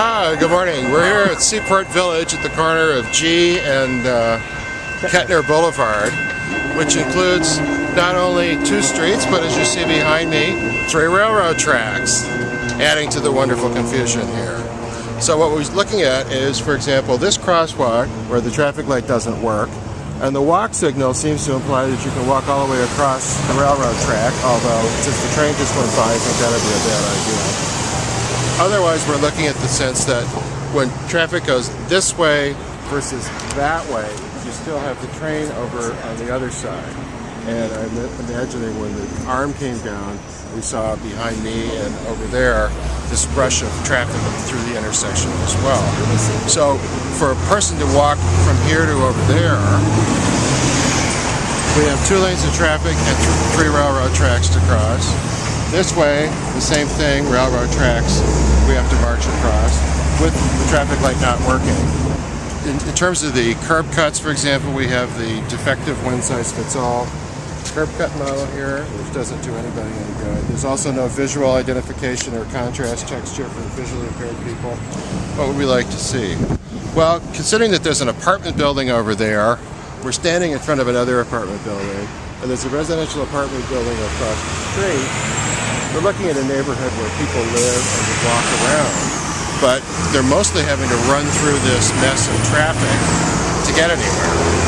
Hi, good morning. We're here at Seaport Village at the corner of G and uh, Kettner Boulevard, which includes not only two streets, but as you see behind me, three railroad tracks, adding to the wonderful confusion here. So what we're looking at is, for example, this crosswalk where the traffic light doesn't work, and the walk signal seems to imply that you can walk all the way across the railroad track, although since the train just went by, I think that would be a bad idea. Otherwise, we're looking at the sense that when traffic goes this way versus that way, you still have the train over on the other side. And I'm imagining when the arm came down, we saw behind me and over there this rush of traffic through the intersection as well. So for a person to walk from here to over there, we have two lanes of traffic and th three railroad tracks to cross. This way, the same thing, railroad tracks, to march across with the traffic light not working. In, in terms of the curb cuts, for example, we have the defective one-size-fits-all curb cut model here, which doesn't do anybody any good. There's also no visual identification or contrast texture for visually impaired people. What would we like to see? Well, considering that there's an apartment building over there, we're standing in front of another apartment building, and there's a residential apartment building across the street, we're looking at a neighborhood where people live and walk around, but they're mostly having to run through this mess of traffic to get anywhere.